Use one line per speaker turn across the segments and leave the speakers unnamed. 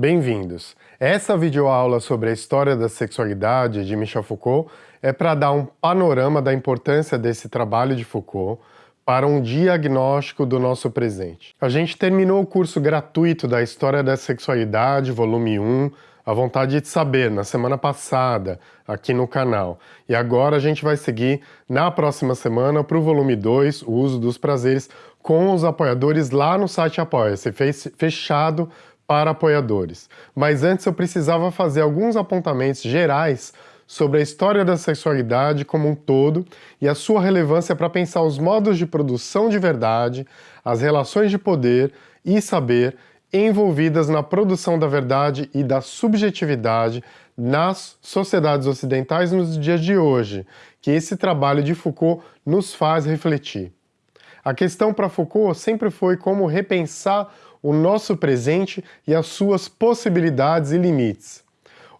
Bem-vindos! Essa videoaula sobre a história da sexualidade de Michel Foucault é para dar um panorama da importância desse trabalho de Foucault para um diagnóstico do nosso presente. A gente terminou o curso gratuito da História da Sexualidade, volume 1, A Vontade de Saber, na semana passada, aqui no canal. E agora a gente vai seguir na próxima semana para o volume 2, O Uso dos Prazeres, com os apoiadores lá no site Apoia-se, fechado para apoiadores. Mas antes eu precisava fazer alguns apontamentos gerais sobre a história da sexualidade como um todo e a sua relevância para pensar os modos de produção de verdade, as relações de poder e saber envolvidas na produção da verdade e da subjetividade nas sociedades ocidentais nos dias de hoje, que esse trabalho de Foucault nos faz refletir. A questão para Foucault sempre foi como repensar o nosso presente e as suas possibilidades e limites.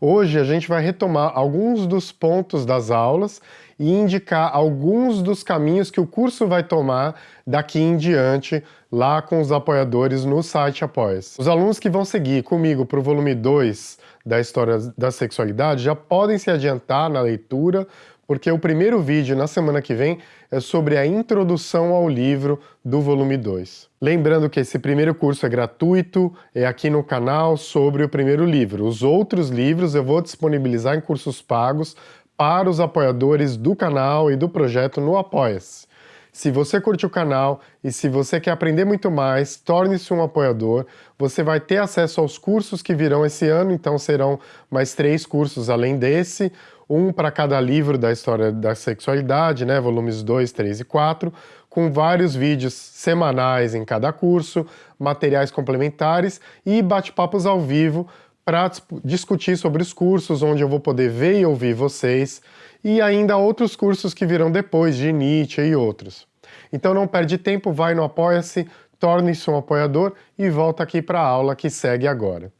Hoje a gente vai retomar alguns dos pontos das aulas e indicar alguns dos caminhos que o curso vai tomar daqui em diante lá com os apoiadores no site Apoia-se. Os alunos que vão seguir comigo para o volume 2 da História da Sexualidade já podem se adiantar na leitura, porque o primeiro vídeo, na semana que vem, é sobre a introdução ao livro do volume 2. Lembrando que esse primeiro curso é gratuito, é aqui no canal sobre o primeiro livro. Os outros livros eu vou disponibilizar em cursos pagos para os apoiadores do canal e do projeto no Apoia-se. Se você curte o canal e se você quer aprender muito mais, torne-se um apoiador. Você vai ter acesso aos cursos que virão esse ano, então serão mais três cursos além desse um para cada livro da história da sexualidade, né, volumes 2, 3 e 4, com vários vídeos semanais em cada curso, materiais complementares e bate-papos ao vivo para discutir sobre os cursos, onde eu vou poder ver e ouvir vocês, e ainda outros cursos que virão depois, de Nietzsche e outros. Então não perde tempo, vai no Apoia-se, torne-se um apoiador e volta aqui para a aula que segue agora.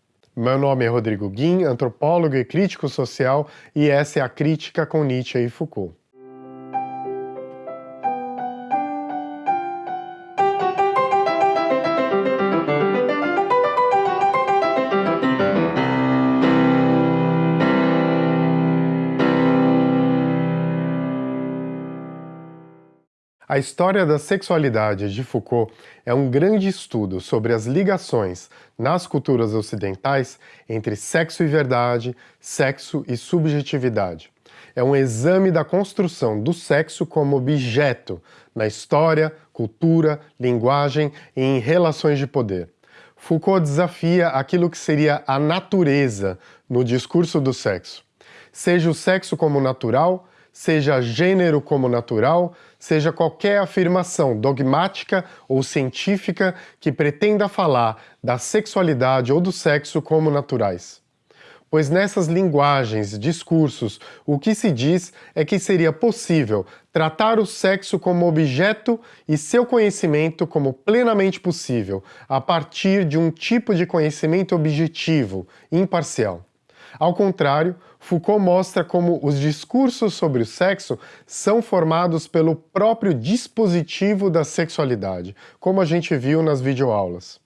Meu nome é Rodrigo Guim, antropólogo e crítico social, e essa é a Crítica com Nietzsche e Foucault. A história da sexualidade de Foucault é um grande estudo sobre as ligações nas culturas ocidentais entre sexo e verdade, sexo e subjetividade. É um exame da construção do sexo como objeto na história, cultura, linguagem e em relações de poder. Foucault desafia aquilo que seria a natureza no discurso do sexo. Seja o sexo como natural, seja gênero como natural, seja qualquer afirmação dogmática ou científica que pretenda falar da sexualidade ou do sexo como naturais. Pois nessas linguagens, discursos, o que se diz é que seria possível tratar o sexo como objeto e seu conhecimento como plenamente possível, a partir de um tipo de conhecimento objetivo, imparcial. Ao contrário, Foucault mostra como os discursos sobre o sexo são formados pelo próprio dispositivo da sexualidade, como a gente viu nas videoaulas.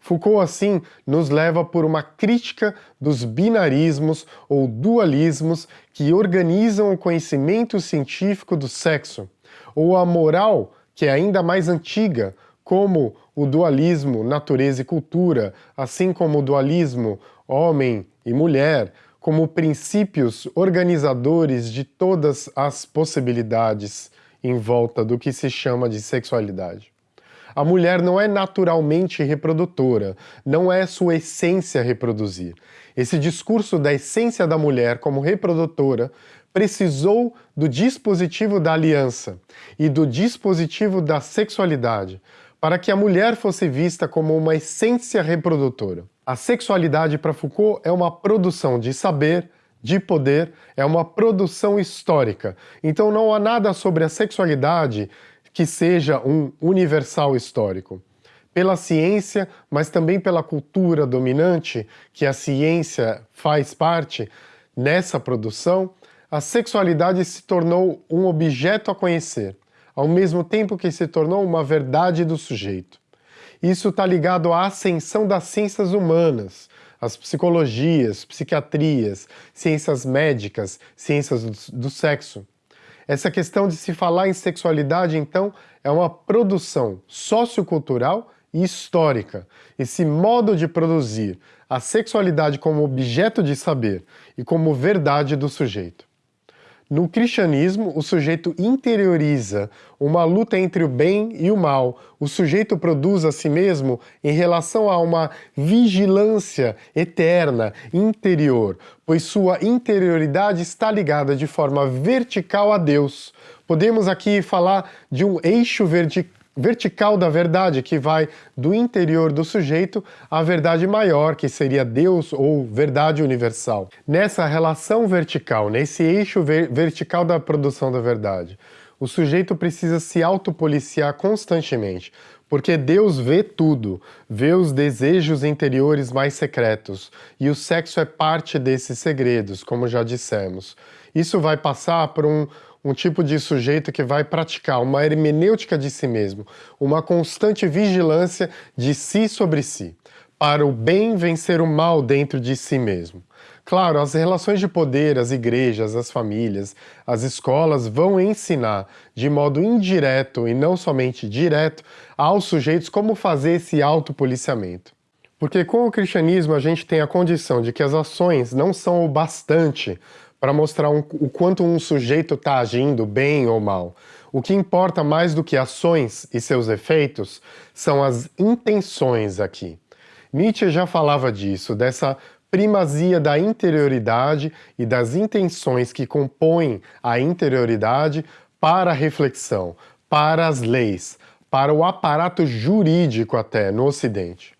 Foucault, assim, nos leva por uma crítica dos binarismos ou dualismos que organizam o conhecimento científico do sexo, ou a moral, que é ainda mais antiga, como o dualismo natureza e cultura, assim como o dualismo homem e mulher, como princípios organizadores de todas as possibilidades em volta do que se chama de sexualidade. A mulher não é naturalmente reprodutora, não é sua essência reproduzir. Esse discurso da essência da mulher como reprodutora precisou do dispositivo da aliança e do dispositivo da sexualidade para que a mulher fosse vista como uma essência reprodutora. A sexualidade para Foucault é uma produção de saber, de poder, é uma produção histórica. Então não há nada sobre a sexualidade que seja um universal histórico. Pela ciência, mas também pela cultura dominante, que a ciência faz parte, nessa produção, a sexualidade se tornou um objeto a conhecer, ao mesmo tempo que se tornou uma verdade do sujeito. Isso está ligado à ascensão das ciências humanas, as psicologias, psiquiatrias, ciências médicas, ciências do, do sexo. Essa questão de se falar em sexualidade, então, é uma produção sociocultural e histórica. Esse modo de produzir a sexualidade como objeto de saber e como verdade do sujeito. No cristianismo, o sujeito interioriza uma luta entre o bem e o mal. O sujeito produz a si mesmo em relação a uma vigilância eterna, interior, pois sua interioridade está ligada de forma vertical a Deus. Podemos aqui falar de um eixo vertical vertical da verdade, que vai do interior do sujeito à verdade maior, que seria Deus ou verdade universal. Nessa relação vertical, nesse eixo ver vertical da produção da verdade, o sujeito precisa se autopoliciar constantemente, porque Deus vê tudo, vê os desejos interiores mais secretos, e o sexo é parte desses segredos, como já dissemos. Isso vai passar por um, um tipo de sujeito que vai praticar uma hermenêutica de si mesmo, uma constante vigilância de si sobre si, para o bem vencer o mal dentro de si mesmo. Claro, as relações de poder, as igrejas, as famílias, as escolas vão ensinar de modo indireto e não somente direto aos sujeitos como fazer esse autopoliciamento. Porque com o cristianismo a gente tem a condição de que as ações não são o bastante para mostrar um, o quanto um sujeito está agindo bem ou mal. O que importa mais do que ações e seus efeitos são as intenções aqui. Nietzsche já falava disso, dessa primazia da interioridade e das intenções que compõem a interioridade para a reflexão, para as leis, para o aparato jurídico até no Ocidente.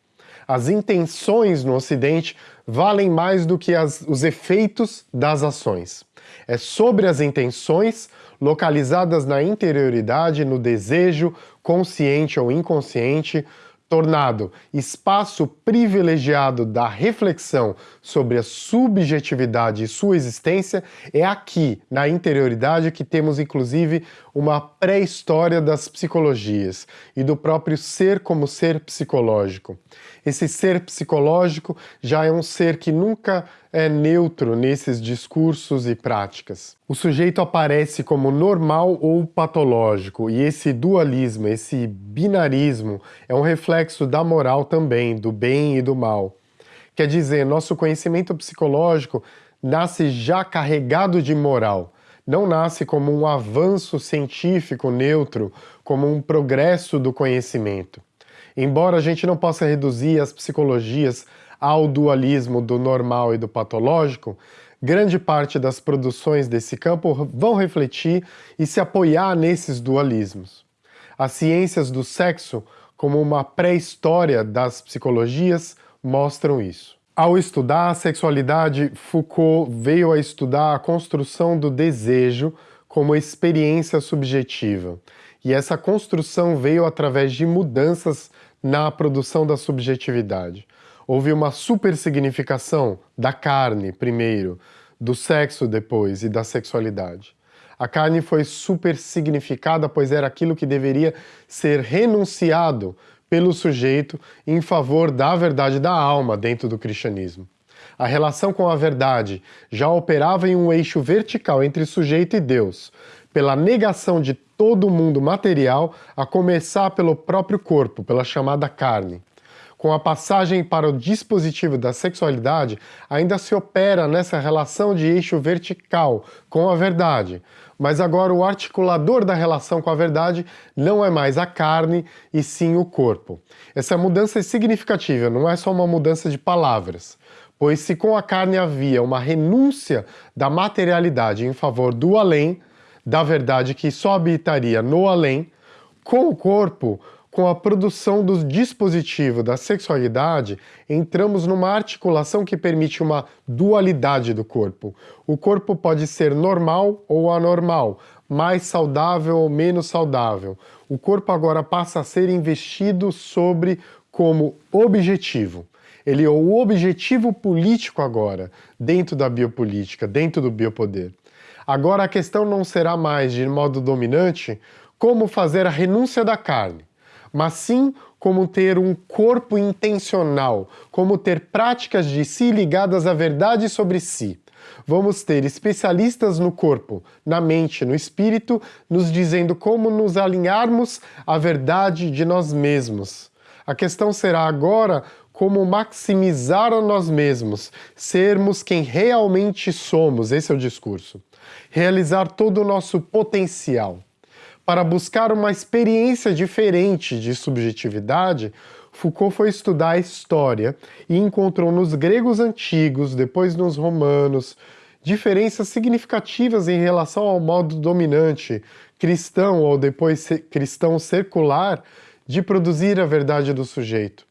As intenções no Ocidente valem mais do que as, os efeitos das ações. É sobre as intenções localizadas na interioridade, no desejo, consciente ou inconsciente, tornado espaço privilegiado da reflexão sobre a subjetividade e sua existência, é aqui, na interioridade, que temos inclusive uma pré-história das psicologias e do próprio ser como ser psicológico. Esse ser psicológico já é um ser que nunca é neutro nesses discursos e práticas. O sujeito aparece como normal ou patológico, e esse dualismo, esse binarismo, é um reflexo da moral também, do bem e do mal. Quer dizer, nosso conhecimento psicológico nasce já carregado de moral, não nasce como um avanço científico neutro, como um progresso do conhecimento. Embora a gente não possa reduzir as psicologias ao dualismo do normal e do patológico, grande parte das produções desse campo vão refletir e se apoiar nesses dualismos. As ciências do sexo, como uma pré-história das psicologias, mostram isso. Ao estudar a sexualidade, Foucault veio a estudar a construção do desejo como experiência subjetiva. E essa construção veio através de mudanças na produção da subjetividade. Houve uma supersignificação da carne, primeiro, do sexo depois e da sexualidade. A carne foi supersignificada, pois era aquilo que deveria ser renunciado pelo sujeito em favor da verdade da alma dentro do cristianismo. A relação com a verdade já operava em um eixo vertical entre sujeito e Deus, pela negação de todo o mundo material, a começar pelo próprio corpo, pela chamada carne. Com a passagem para o dispositivo da sexualidade, ainda se opera nessa relação de eixo vertical com a verdade, mas agora o articulador da relação com a verdade não é mais a carne e sim o corpo. Essa mudança é significativa, não é só uma mudança de palavras, pois se com a carne havia uma renúncia da materialidade em favor do além, da verdade que só habitaria no além, com o corpo, com a produção do dispositivo da sexualidade, entramos numa articulação que permite uma dualidade do corpo. O corpo pode ser normal ou anormal, mais saudável ou menos saudável. O corpo agora passa a ser investido sobre como objetivo. Ele é o objetivo político agora, dentro da biopolítica, dentro do biopoder. Agora a questão não será mais, de modo dominante, como fazer a renúncia da carne, mas sim como ter um corpo intencional, como ter práticas de si ligadas à verdade sobre si. Vamos ter especialistas no corpo, na mente, no espírito, nos dizendo como nos alinharmos à verdade de nós mesmos. A questão será agora como maximizar a nós mesmos, sermos quem realmente somos, esse é o discurso. Realizar todo o nosso potencial. Para buscar uma experiência diferente de subjetividade, Foucault foi estudar a história e encontrou nos gregos antigos, depois nos romanos, diferenças significativas em relação ao modo dominante, cristão ou depois cristão circular, de produzir a verdade do sujeito.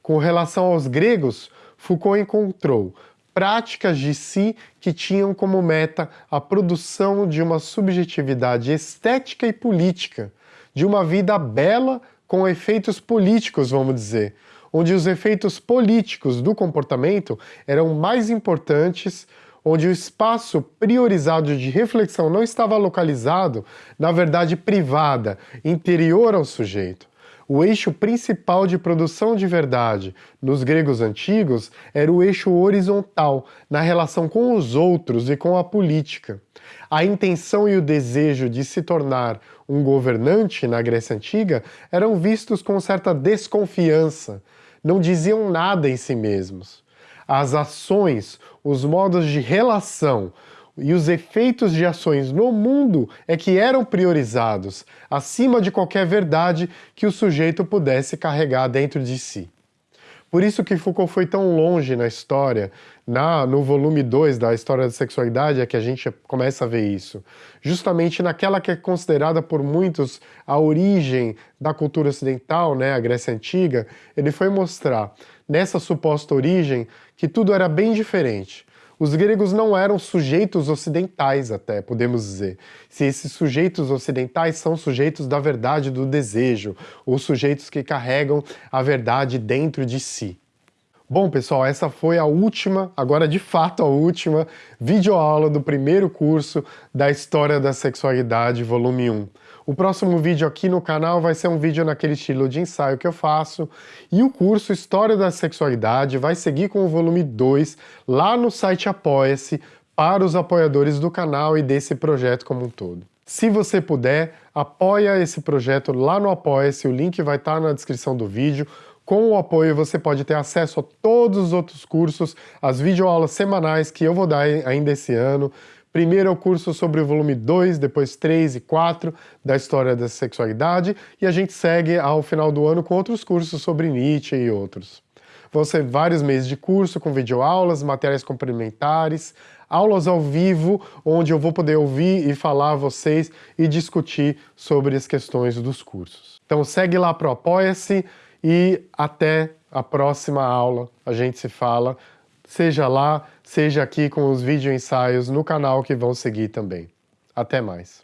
Com relação aos gregos, Foucault encontrou práticas de si que tinham como meta a produção de uma subjetividade estética e política, de uma vida bela com efeitos políticos, vamos dizer, onde os efeitos políticos do comportamento eram mais importantes, onde o espaço priorizado de reflexão não estava localizado na verdade privada, interior ao sujeito. O eixo principal de produção de verdade nos gregos antigos era o eixo horizontal, na relação com os outros e com a política. A intenção e o desejo de se tornar um governante na Grécia Antiga eram vistos com certa desconfiança, não diziam nada em si mesmos. As ações, os modos de relação, e os efeitos de ações no mundo é que eram priorizados, acima de qualquer verdade que o sujeito pudesse carregar dentro de si. Por isso que Foucault foi tão longe na história, na, no volume 2 da História da Sexualidade é que a gente começa a ver isso. Justamente naquela que é considerada por muitos a origem da cultura ocidental, né, a Grécia Antiga, ele foi mostrar nessa suposta origem que tudo era bem diferente. Os gregos não eram sujeitos ocidentais até, podemos dizer. Se esses sujeitos ocidentais são sujeitos da verdade do desejo, ou sujeitos que carregam a verdade dentro de si. Bom, pessoal, essa foi a última, agora de fato a última, videoaula do primeiro curso da História da Sexualidade, volume 1. O próximo vídeo aqui no canal vai ser um vídeo naquele estilo de ensaio que eu faço e o curso História da Sexualidade vai seguir com o volume 2 lá no site Apoia-se para os apoiadores do canal e desse projeto como um todo. Se você puder, apoia esse projeto lá no Apoia-se, o link vai estar na descrição do vídeo. Com o apoio você pode ter acesso a todos os outros cursos, as videoaulas semanais que eu vou dar ainda esse ano, Primeiro é o curso sobre o volume 2, depois 3 e 4 da História da Sexualidade, e a gente segue ao final do ano com outros cursos sobre Nietzsche e outros. Vão ser vários meses de curso com videoaulas, materiais complementares, aulas ao vivo, onde eu vou poder ouvir e falar a vocês e discutir sobre as questões dos cursos. Então segue lá para o Apoia-se e até a próxima aula. A gente se fala seja lá, seja aqui com os vídeo ensaios no canal que vão seguir também. Até mais!